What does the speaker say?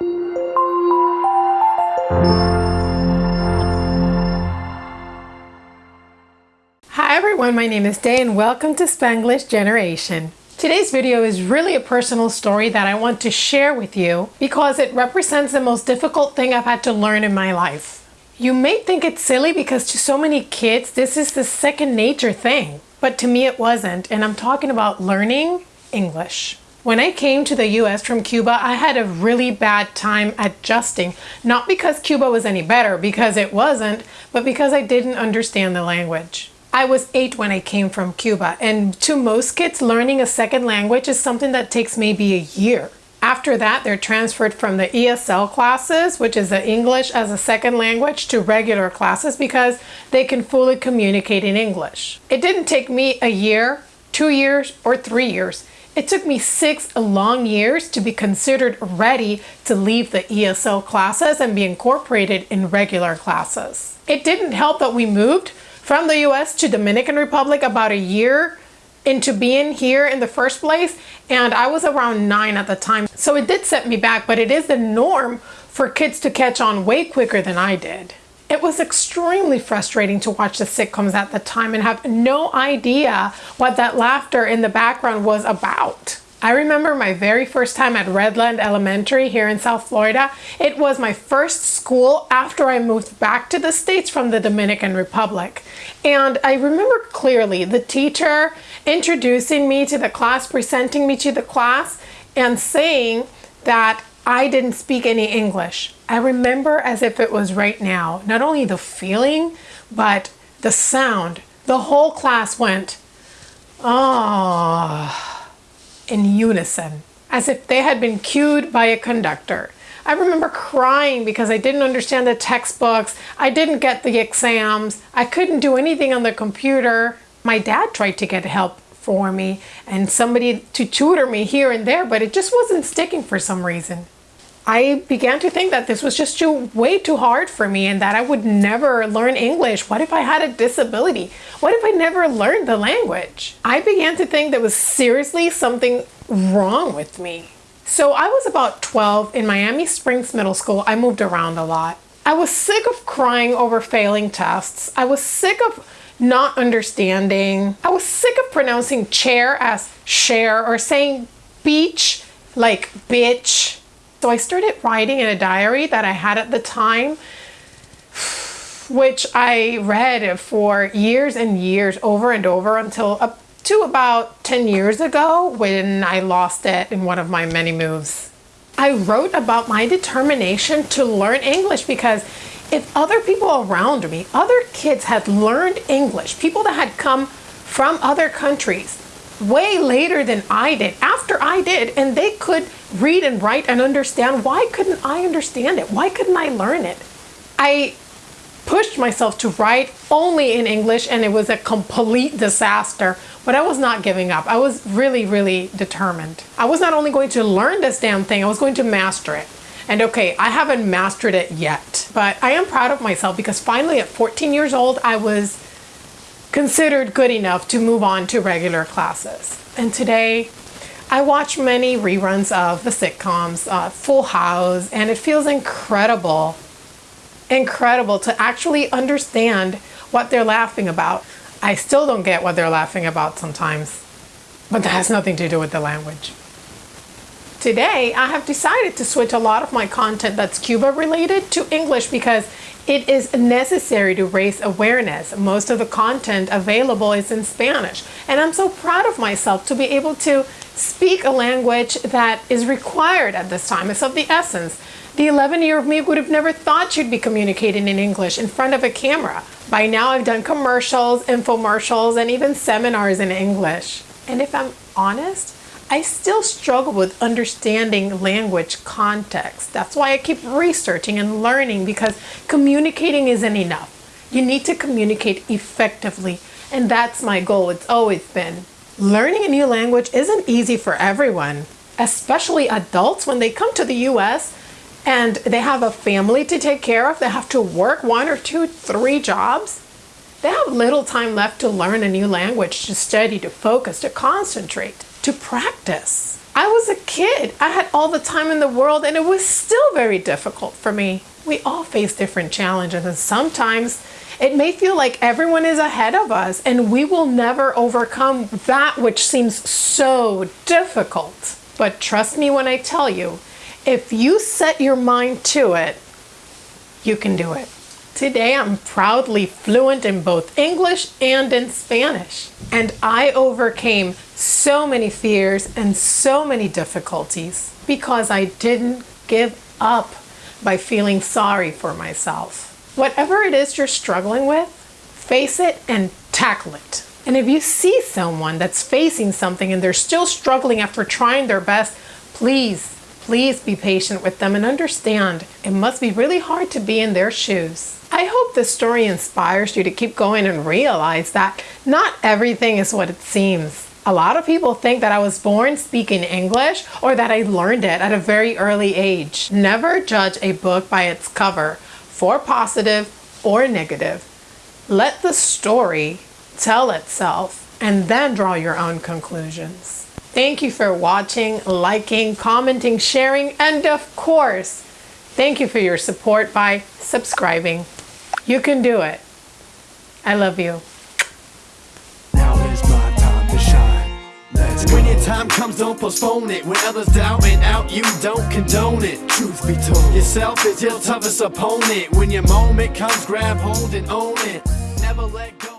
Hi everyone, my name is Day and welcome to Spanglish Generation. Today's video is really a personal story that I want to share with you because it represents the most difficult thing I've had to learn in my life. You may think it's silly because to so many kids this is the second nature thing, but to me it wasn't and I'm talking about learning English. When I came to the US from Cuba, I had a really bad time adjusting. Not because Cuba was any better, because it wasn't, but because I didn't understand the language. I was eight when I came from Cuba, and to most kids, learning a second language is something that takes maybe a year. After that, they're transferred from the ESL classes, which is the English as a second language, to regular classes because they can fully communicate in English. It didn't take me a year, two years, or three years. It took me six long years to be considered ready to leave the ESL classes and be incorporated in regular classes. It didn't help that we moved from the US to Dominican Republic about a year into being here in the first place and I was around nine at the time so it did set me back but it is the norm for kids to catch on way quicker than I did. It was extremely frustrating to watch the sitcoms at the time and have no idea what that laughter in the background was about. I remember my very first time at Redland Elementary here in South Florida. It was my first school after I moved back to the States from the Dominican Republic. And I remember clearly the teacher introducing me to the class, presenting me to the class, and saying that I didn't speak any English. I remember as if it was right now, not only the feeling, but the sound. The whole class went. Oh in unison, as if they had been cued by a conductor. I remember crying because I didn't understand the textbooks, I didn't get the exams, I couldn't do anything on the computer. My dad tried to get help for me and somebody to tutor me here and there, but it just wasn't sticking for some reason. I began to think that this was just too way too hard for me and that I would never learn English. What if I had a disability? What if I never learned the language? I began to think there was seriously something wrong with me. So I was about 12 in Miami Springs Middle School. I moved around a lot. I was sick of crying over failing tests. I was sick of not understanding. I was sick of pronouncing chair as share or saying beach like bitch. So I started writing in a diary that I had at the time, which I read for years and years over and over until up to about 10 years ago when I lost it in one of my many moves. I wrote about my determination to learn English because if other people around me, other kids had learned English, people that had come from other countries, way later than I did, after I did, and they could read and write and understand. Why couldn't I understand it? Why couldn't I learn it? I pushed myself to write only in English and it was a complete disaster, but I was not giving up. I was really, really determined. I was not only going to learn this damn thing, I was going to master it. And okay, I haven't mastered it yet, but I am proud of myself because finally at 14 years old, I was considered good enough to move on to regular classes. And today, I watch many reruns of the sitcoms, uh, Full House, and it feels incredible, incredible to actually understand what they're laughing about. I still don't get what they're laughing about sometimes, but that has nothing to do with the language. Today, I have decided to switch a lot of my content that's Cuba related to English because it is necessary to raise awareness. Most of the content available is in Spanish, and I'm so proud of myself to be able to speak a language that is required at this time. It's of the essence. The 11 year of me would have never thought you'd be communicating in English in front of a camera. By now I've done commercials, infomercials, and even seminars in English. And if I'm honest, I still struggle with understanding language context. That's why I keep researching and learning because communicating isn't enough. You need to communicate effectively and that's my goal. It's always been. Learning a new language isn't easy for everyone, especially adults when they come to the US and they have a family to take care of. They have to work one or two, three jobs. They have little time left to learn a new language, to study, to focus, to concentrate to practice. I was a kid. I had all the time in the world and it was still very difficult for me. We all face different challenges and sometimes it may feel like everyone is ahead of us and we will never overcome that which seems so difficult. But trust me when I tell you, if you set your mind to it, you can do it. Today I'm proudly fluent in both English and in Spanish. And I overcame so many fears and so many difficulties because I didn't give up by feeling sorry for myself. Whatever it is you're struggling with, face it and tackle it. And if you see someone that's facing something and they're still struggling after trying their best, please, please be patient with them and understand it must be really hard to be in their shoes. I hope this story inspires you to keep going and realize that not everything is what it seems. A lot of people think that I was born speaking English or that I learned it at a very early age. Never judge a book by its cover, for positive or negative. Let the story tell itself and then draw your own conclusions. Thank you for watching, liking, commenting, sharing, and of course, thank you for your support by subscribing. You can do it. I love you. Now is my time to shine. Let's when your time comes, don't postpone it. When others doubt and out, you don't condone it. Truth be told, yourself is your toughest opponent. When your moment comes, grab hold and own it. Never let go.